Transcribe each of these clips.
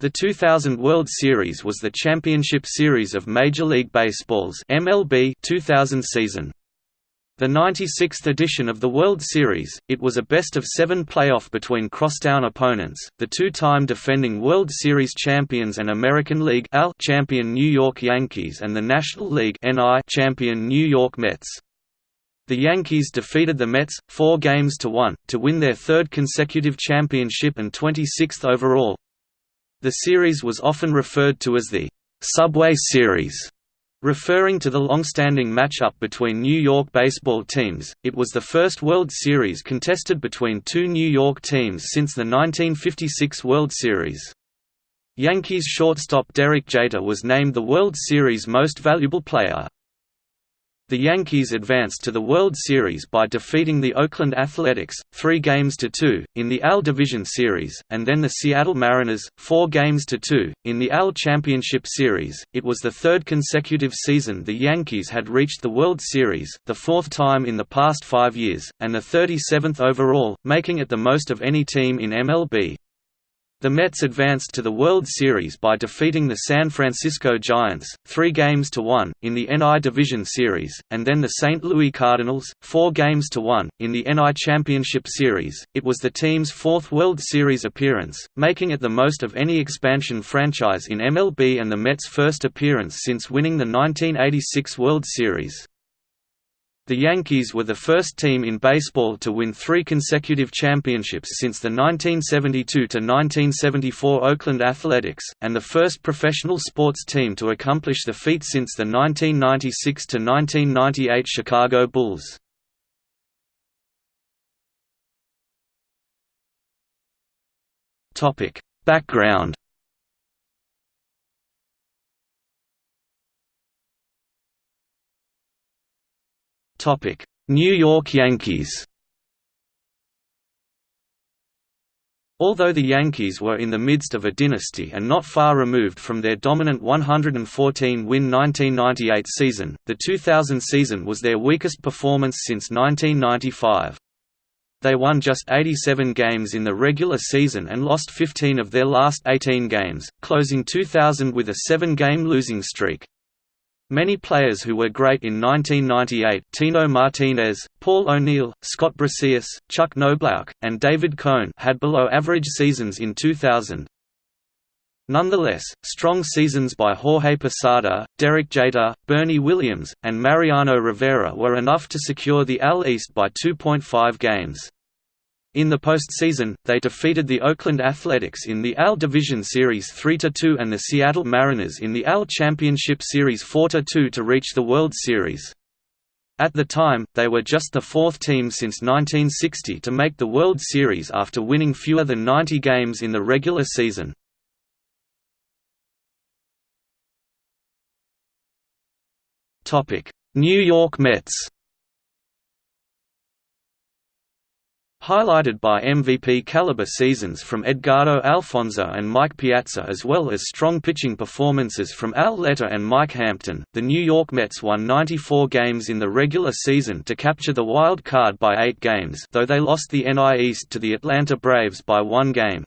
The 2000 World Series was the championship series of Major League Baseball's MLB 2000 season. The 96th edition of the World Series, it was a best-of-seven playoff between crosstown opponents, the two-time defending World Series champions and American League champion New York Yankees and the National League champion New York Mets. The Yankees defeated the Mets, four games to one, to win their third consecutive championship and 26th overall, the series was often referred to as the «Subway Series», referring to the long-standing matchup between New York baseball teams. It was the first World Series contested between two New York teams since the 1956 World Series. Yankees shortstop Derek Jeter was named the World Series Most Valuable Player. The Yankees advanced to the World Series by defeating the Oakland Athletics, three games to two, in the AL Division Series, and then the Seattle Mariners, four games to two, in the AL Championship Series. It was the third consecutive season the Yankees had reached the World Series, the fourth time in the past five years, and the 37th overall, making it the most of any team in MLB. The Mets advanced to the World Series by defeating the San Francisco Giants, three games to one, in the NI Division Series, and then the St. Louis Cardinals, four games to one, in the NI Championship Series. It was the team's fourth World Series appearance, making it the most of any expansion franchise in MLB and the Mets' first appearance since winning the 1986 World Series. The Yankees were the first team in baseball to win three consecutive championships since the 1972–1974 Oakland Athletics, and the first professional sports team to accomplish the feat since the 1996–1998 Chicago Bulls. Background New York Yankees Although the Yankees were in the midst of a dynasty and not far removed from their dominant 114-win 1998 season, the 2000 season was their weakest performance since 1995. They won just 87 games in the regular season and lost 15 of their last 18 games, closing 2000 with a seven-game losing streak. Many players who were great in 1998 Tino Martinez, Paul O'Neill, Scott Brosius, Chuck Knoblauch, and David Cone had below-average seasons in 2000. Nonetheless, strong seasons by Jorge Posada, Derek Jeter, Bernie Williams, and Mariano Rivera were enough to secure the AL East by 2.5 games. In the postseason, they defeated the Oakland Athletics in the AL Division Series 3–2 and the Seattle Mariners in the AL Championship Series 4–2 to reach the World Series. At the time, they were just the fourth team since 1960 to make the World Series after winning fewer than 90 games in the regular season. New York Mets highlighted by MVP-caliber seasons from Edgardo Alfonzo and Mike Piazza as well as strong pitching performances from Al Leiter and Mike Hampton, the New York Mets won 94 games in the regular season to capture the wild card by eight games though they lost the NI East to the Atlanta Braves by one game.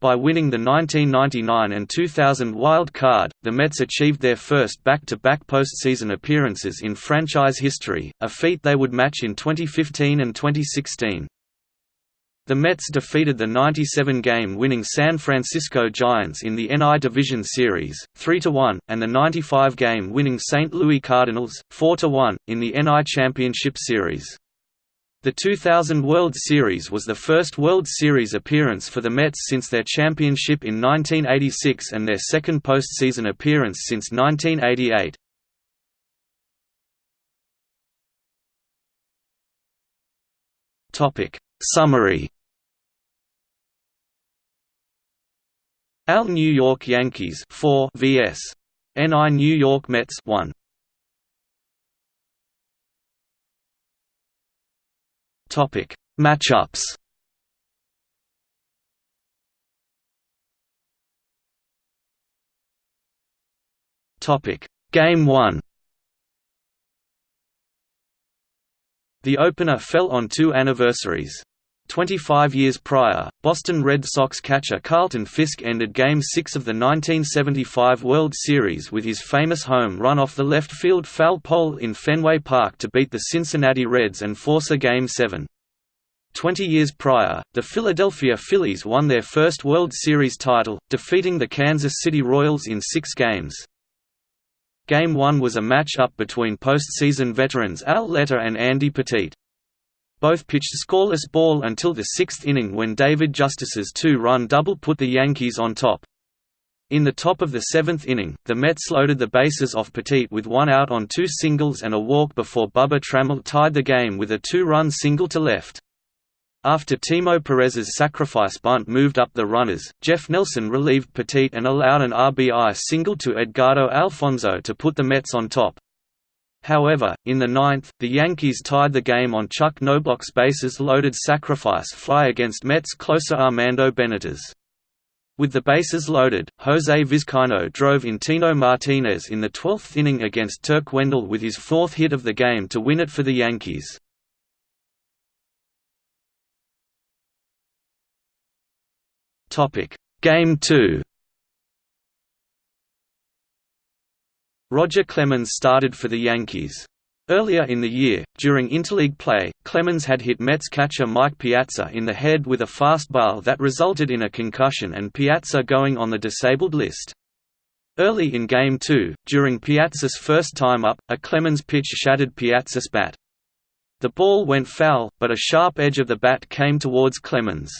By winning the 1999 and 2000 wild card, the Mets achieved their first back-to-back -back postseason appearances in franchise history, a feat they would match in 2015 and 2016. The Mets defeated the 97-game winning San Francisco Giants in the NI Division Series, 3–1, and the 95-game winning St. Louis Cardinals, 4–1, in the NI Championship Series. The 2000 World Series was the first World Series appearance for the Mets since their championship in 1986 and their second postseason appearance since 1988. Summary AL New York Yankees 4 vs. NI New York Mets 1. Topic Matchups Topic Game 1 The opener fell on two anniversaries. 25 years prior, Boston Red Sox catcher Carlton Fisk ended Game 6 of the 1975 World Series with his famous home run off the left field foul pole in Fenway Park to beat the Cincinnati Reds and force a Game 7. Twenty years prior, the Philadelphia Phillies won their first World Series title, defeating the Kansas City Royals in six games. Game 1 was a match-up between postseason veterans Al Leiter and Andy Pettitte. Both pitched scoreless ball until the sixth inning when David Justice's two-run double put the Yankees on top. In the top of the seventh inning, the Mets loaded the bases off Pettitte with one out on two singles and a walk before Bubba Trammell tied the game with a two-run single to left. After Timo Perez's sacrifice bunt moved up the runners, Jeff Nelson relieved Pettitte and allowed an RBI single to Edgardo Alfonzo to put the Mets on top. However, in the ninth, the Yankees tied the game on Chuck Knoblauch's bases-loaded sacrifice fly against Mets closer Armando Benitez. With the bases loaded, Jose Vizcaino drove in Tino Martinez in the 12th inning against Turk Wendell with his fourth hit of the game to win it for the Yankees. Game 2 Roger Clemens started for the Yankees. Earlier in the year, during interleague play, Clemens had hit Mets catcher Mike Piazza in the head with a fastball that resulted in a concussion and Piazza going on the disabled list. Early in Game 2, during Piazza's first time up, a Clemens pitch shattered Piazza's bat. The ball went foul, but a sharp edge of the bat came towards Clemens.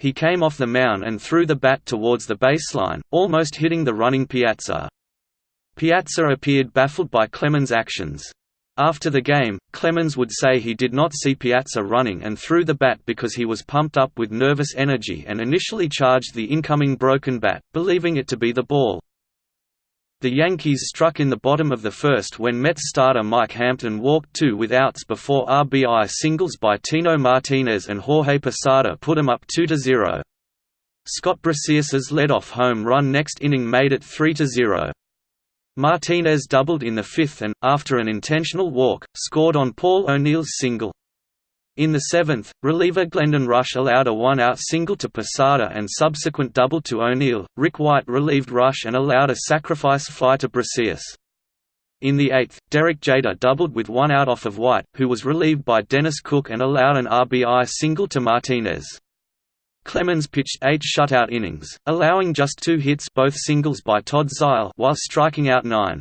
He came off the mound and threw the bat towards the baseline, almost hitting the running Piazza. Piazza appeared baffled by Clemens' actions. After the game, Clemens would say he did not see Piazza running and threw the bat because he was pumped up with nervous energy and initially charged the incoming broken bat, believing it to be the ball. The Yankees struck in the bottom of the first when Mets starter Mike Hampton walked two with outs before RBI singles by Tino Martinez and Jorge Posada put him up 2–0. Scott Brosius's lead-off home run next inning made it 3–0. Martinez doubled in the fifth and, after an intentional walk, scored on Paul O'Neill's single. In the seventh, reliever Glendon Rusch allowed a one-out single to Posada and subsequent double to O'Neill. Rick White relieved Rusch and allowed a sacrifice fly to Brosius. In the eighth, Derek Jeter doubled with one out off of White, who was relieved by Dennis Cook and allowed an RBI single to Martinez. Clemens pitched eight shutout innings, allowing just two hits both singles by Todd Zeile while striking out nine.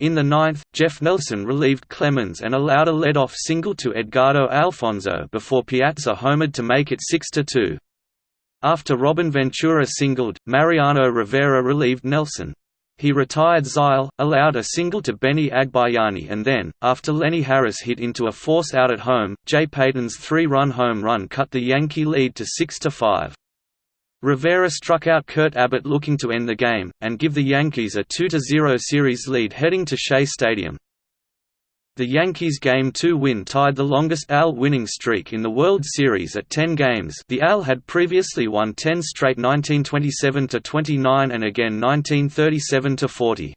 In the ninth, Jeff Nelson relieved Clemens and allowed a lead-off single to Edgardo Alfonzo before Piazza homered to make it 6–2. After Robin Ventura singled, Mariano Rivera relieved Nelson. He retired Zeile, allowed a single to Benny Agbayani and then, after Lenny Harris hit into a force out at home, Jay Payton's three-run home run cut the Yankee lead to 6–5. Rivera struck out Kurt Abbott looking to end the game, and give the Yankees a 2–0 series lead heading to Shea Stadium. The Yankees' Game 2 win tied the longest AL winning streak in the World Series at 10 games the AL had previously won 10 straight 1927–29 and again 1937–40.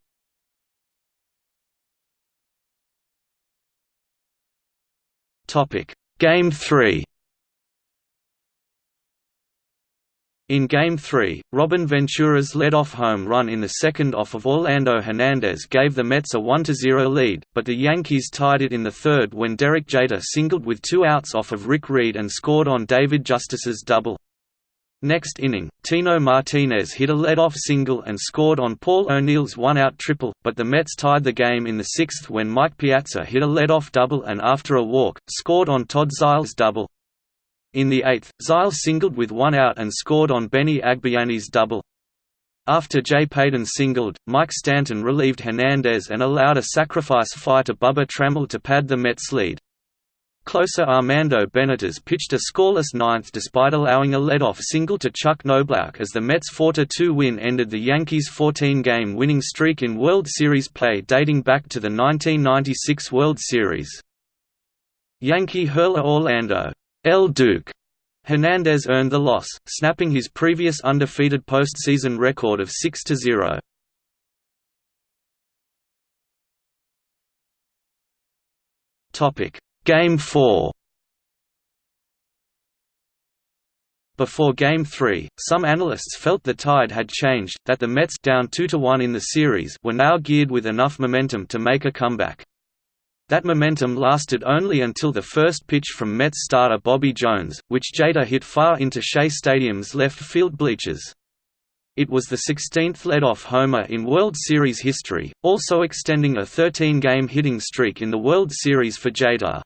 Game 3 In Game 3, Robin Ventura's lead-off home run in the second off of Orlando Hernandez gave the Mets a 1–0 lead, but the Yankees tied it in the third when Derek Jeter singled with two outs off of Rick Reed and scored on David Justice's double. Next inning, Tino Martinez hit a lead-off single and scored on Paul O'Neill's one-out triple, but the Mets tied the game in the sixth when Mike Piazza hit a lead-off double and after a walk, scored on Todd Zeile's double. In the eighth, Zeile singled with one out and scored on Benny Agbayani's double. After Jay Payton singled, Mike Stanton relieved Hernandez and allowed a sacrifice fly to Bubba Trammell to pad the Mets' lead. Closer Armando Benitez pitched a scoreless ninth despite allowing a leadoff single to Chuck Knoblauch as the Mets' 4–2 win ended the Yankees' 14-game winning streak in World Series play dating back to the 1996 World Series. Yankee hurler Orlando El Duque Hernandez earned the loss, snapping his previous undefeated postseason record of 6–0. Topic: Game 4. Before Game 3, some analysts felt the tide had changed, that the Mets down 2–1 in the series were now geared with enough momentum to make a comeback. That momentum lasted only until the first pitch from Mets starter Bobby Jones, which Jeter hit far into Shea Stadium's left field bleachers. It was the 16th lead-off homer in World Series history, also extending a 13-game hitting streak in the World Series for Jeter.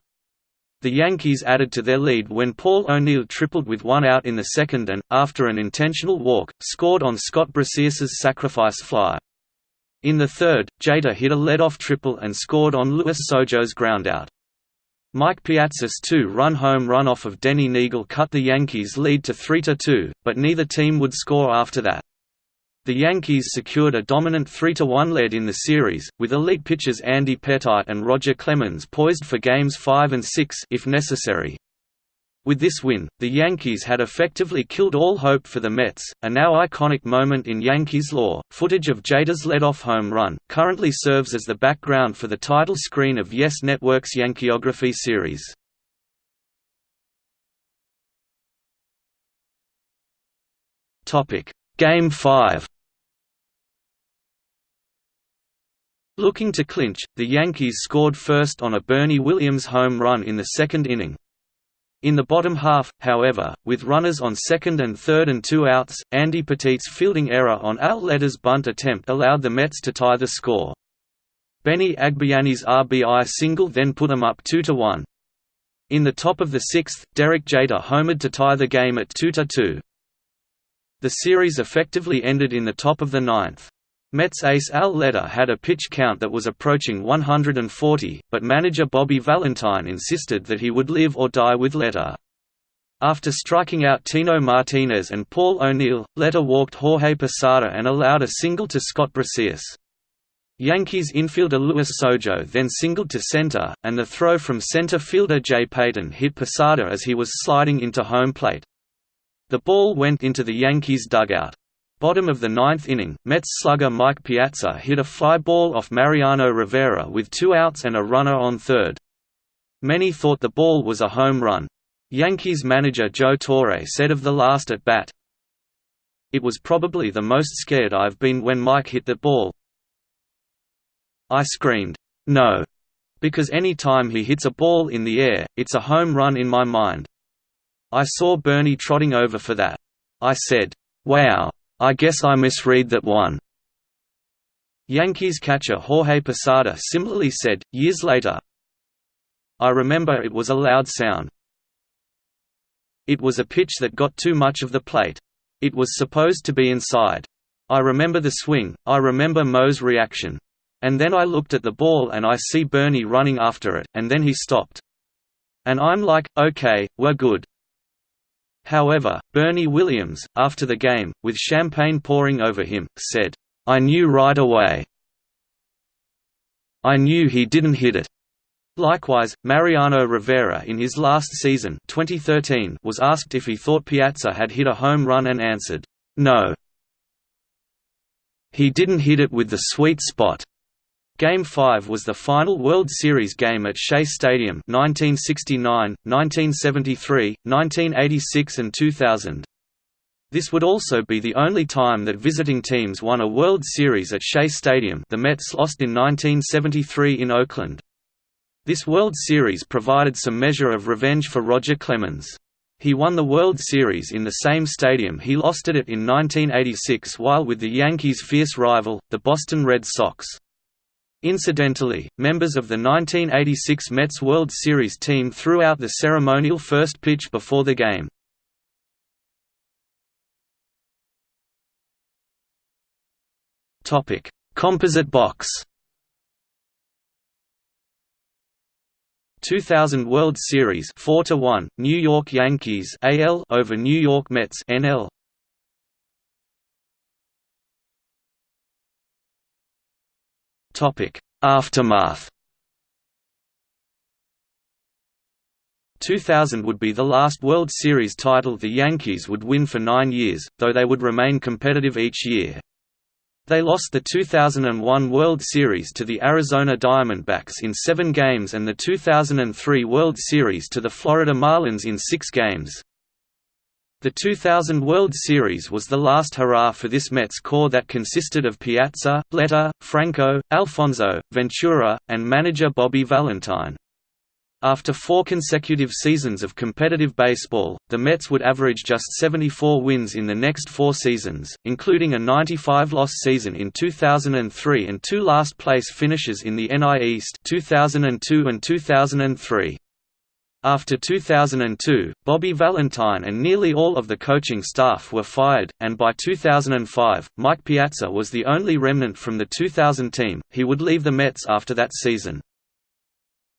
The Yankees added to their lead when Paul O'Neill tripled with one out in the second and, after an intentional walk, scored on Scott Brosius's sacrifice fly. In the third, Jeter hit a lead-off triple and scored on Luis Sojo's groundout. Mike Piazza's two-run home run off of Denny Neagle cut the Yankees' lead to 3–2, but neither team would score after that. The Yankees secured a dominant 3–1 lead in the series, with elite pitchers Andy Pettitte and Roger Clemens poised for Games 5 and 6 if necessary. With this win, the Yankees had effectively killed all hope for the Mets, a now iconic moment in Yankees lore. Footage of Jeter's leadoff home run currently serves as the background for the title screen of Yes Network's Yankeeography series. Topic: Game 5 Looking to clinch, the Yankees scored first on a Bernie Williams home run in the second inning. In the bottom half, however, with runners on second and third and two outs, Andy Pettitte's fielding error on Al Leiter's bunt attempt allowed the Mets to tie the score. Benny Agbayani's RBI single then put them up 2–1. In the top of the sixth, Derek Jeter homered to tie the game at 2–2. The series effectively ended in the top of the ninth. Mets ace Al Leiter had a pitch count that was approaching 140, but manager Bobby Valentine insisted that he would live or die with Leiter. After striking out Tino Martinez and Paul O'Neill, Leiter walked Jorge Posada and allowed a single to Scott Brosius. Yankees infielder Luis Sojo then singled to center, and the throw from center fielder Jay Payton hit Posada as he was sliding into home plate. The ball went into the Yankees' dugout. Bottom of the ninth inning, Mets slugger Mike Piazza hit a fly ball off Mariano Rivera with two outs and a runner on third. Many thought the ball was a home run. Yankees manager Joe Torre said of the last at bat, It was probably the most scared I've been when Mike hit that ball. I screamed, no, because any time he hits a ball in the air, it's a home run in my mind. I saw Bernie trotting over for that. I said, wow, I guess I misread that one. Yankees catcher Jorge Posada similarly said, years later, I remember it was a loud sound. It was a pitch that got too much of the plate. It was supposed to be inside. I remember the swing, I remember Mo's reaction. And then I looked at the ball and I see Bernie running after it, and then he stopped. And I'm like, okay, we're good. However, Bernie Williams, after the game, with champagne pouring over him, said, I knew right away. I knew he didn't hit it. Likewise, Mariano Rivera in his last season 2013 was asked if he thought Piazza had hit a home run and answered, no. He didn't hit it with the sweet spot. Game 5 was the final World Series game at Shea Stadium 1969, 1973, 1986 and 2000. This would also be the only time that visiting teams won a World Series at Shea Stadium the Mets lost in 1973 in Oakland. This World Series provided some measure of revenge for Roger Clemens. He won the World Series in the same stadium he lost it in 1986 while with the Yankees' fierce rival, the Boston Red Sox. Incidentally, members of the 1986 Mets World Series team threw out the ceremonial first pitch before the game. Topic: Composite box. 2000 World Series 4 to 1 New York Yankees AL over New York Mets NL Aftermath. 2000 would be the last World Series title the Yankees would win for nine years, though they would remain competitive each year. They lost the 2001 World Series to the Arizona Diamondbacks in seven games and the 2003 World Series to the Florida Marlins in six games. The 2000 World Series was the last hurrah for this Mets core that consisted of Piazza, Leiter, Franco, Alfonzo, Ventura, and manager Bobby Valentine. After four consecutive seasons of competitive baseball, the Mets would average just 74 wins in the next four seasons, including a 95-loss season in 2003 and two last-place finishes in the NL East 2002 and 2003. After 2002, Bobby Valentine and nearly all of the coaching staff were fired, and by 2005, Mike Piazza was the only remnant from the 2000 team. He would leave the Mets after that season.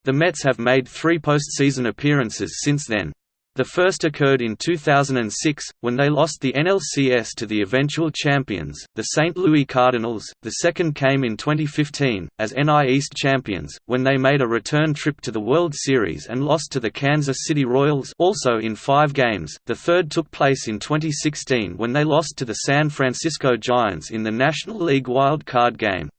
The Mets have made three postseason appearances since then. The first occurred in 2006, when they lost the NLCS to the eventual champions, the St. Louis Cardinals. The second came in 2015, as NL East champions, when they made a return trip to the World Series and lost to the Kansas City Royals also in five games. The third took place in 2016 when they lost to the San Francisco Giants in the National League Wild Card game.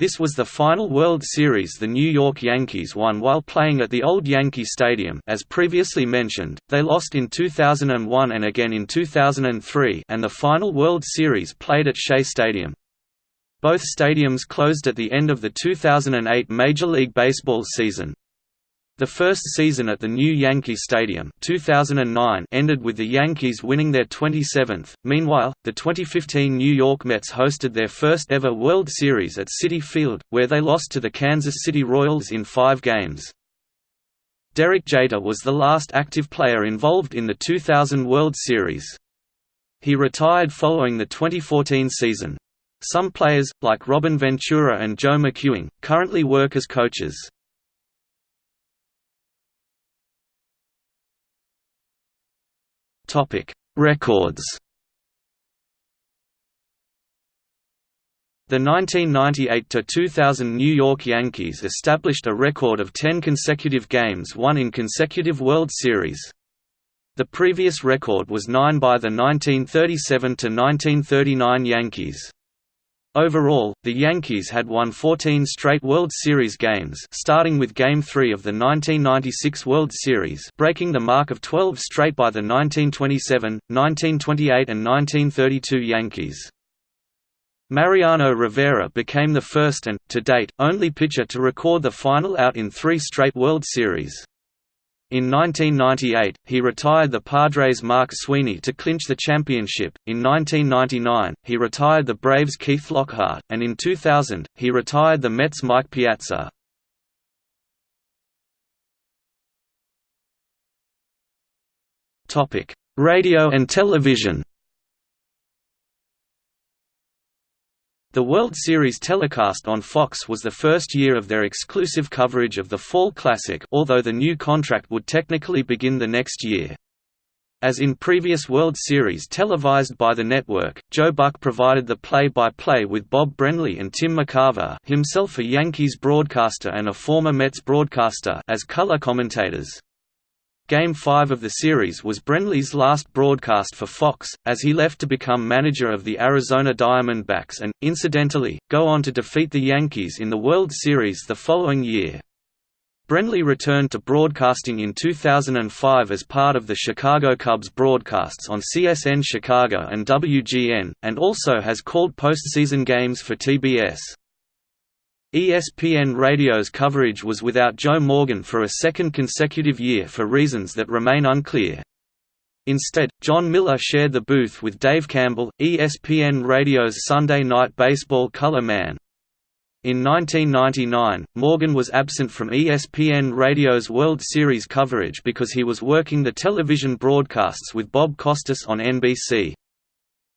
This was the final World Series the New York Yankees won while playing at the old Yankee Stadium as previously mentioned, they lost in 2001 and again in 2003 and the final World Series played at Shea Stadium. Both stadiums closed at the end of the 2008 Major League Baseball season. The first season at the new Yankee Stadium 2009 ended with the Yankees winning their 27th. Meanwhile, the 2015 New York Mets hosted their first ever World Series at Citi Field, where they lost to the Kansas City Royals in five games. Derek Jeter was the last active player involved in the 2000 World Series. He retired following the 2014 season. Some players, like Robin Ventura and Joe McEwing, currently work as coaches. Topic: Records. The 1998–2000 New York Yankees established a record of 10 consecutive games won in consecutive World Series. The previous record was 9 by the 1937–1939 Yankees. Overall, the Yankees had won 14 straight World Series games starting with Game 3 of the 1996 World Series breaking the mark of 12 straight by the 1927, 1928 and 1932 Yankees. Mariano Rivera became the first and, to date, only pitcher to record the final out in three straight World Series. In 1998, he retired the Padres' Mark Sweeney to clinch the championship, in 1999, he retired the Braves' Keith Lockhart, and in 2000, he retired the Mets' Mike Piazza. Radio and television The World Series telecast on Fox was the first year of their exclusive coverage of the Fall Classic although the new contract would technically begin the next year. As in previous World Series televised by the network, Joe Buck provided the play-by-play -play with Bob Brenly and Tim McCarver himself a Yankees broadcaster and a former Mets broadcaster as color commentators. Game 5 of the series was Brenly's last broadcast for Fox, as he left to become manager of the Arizona Diamondbacks and, incidentally, go on to defeat the Yankees in the World Series the following year. Brenly returned to broadcasting in 2005 as part of the Chicago Cubs broadcasts on CSN Chicago and WGN, and also has called postseason games for TBS. ESPN Radio's coverage was without Joe Morgan for a second consecutive year for reasons that remain unclear. Instead, Jon Miller shared the booth with Dave Campbell, ESPN Radio's Sunday Night Baseball color man. In 1999, Morgan was absent from ESPN Radio's World Series coverage because he was working the television broadcasts with Bob Costas on NBC.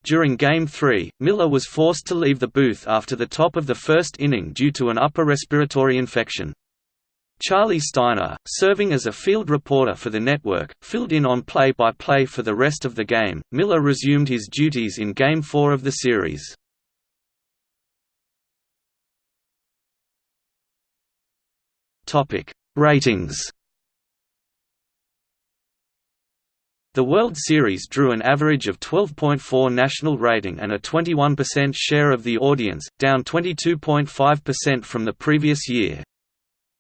During Game 3, Miller was forced to leave the booth after the top of the first inning due to an upper respiratory infection. Charlie Steiner, serving as a field reporter for the network, filled in on play-by-play -play for the rest of the game. Miller resumed his duties in Game 4 of the series. Topic: Ratings. The World Series drew an average of 12.4 national rating and a 21% share of the audience, down 22.5% from the previous year.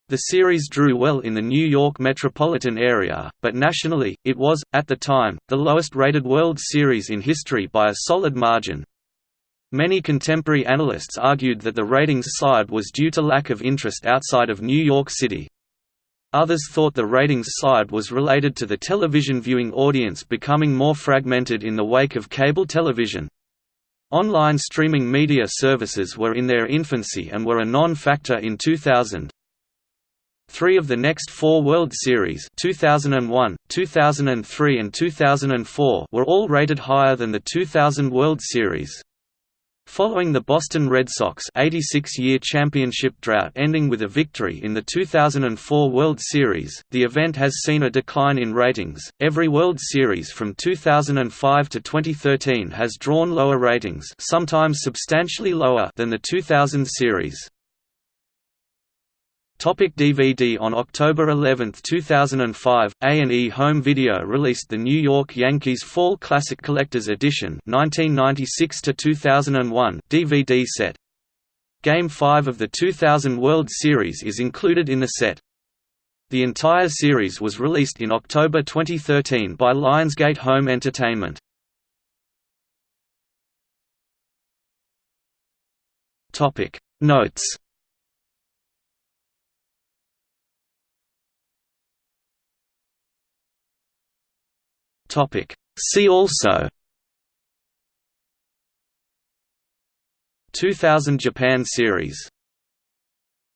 The series drew well in the New York metropolitan area, but nationally, it was, at the time, the lowest-rated World Series in history by a solid margin. Many contemporary analysts argued that the ratings slide was due to lack of interest outside of New York City. Others thought the ratings slide was related to the television viewing audience becoming more fragmented in the wake of cable television. Online streaming media services were in their infancy and were a non-factor in 2000. Three of the next four World Series 2001, 2003 and 2004 were all rated higher than the 2000 World Series. Following the Boston Red Sox 86-year championship drought ending with a victory in the 2004 World Series, the event has seen a decline in ratings. Every World Series from 2005 to 2013 has drawn lower ratings, sometimes substantially lower than the 2000 series. Topic DVD On October 11, 2005, A&E Home Video released the New York Yankees Fall Classic Collector's Edition 1996–2001 DVD set. Game 5 of the 2000 World Series is included in the set. The entire series was released in October 2013 by Lionsgate Home Entertainment. Notes Topic. See also 2000 Japan Series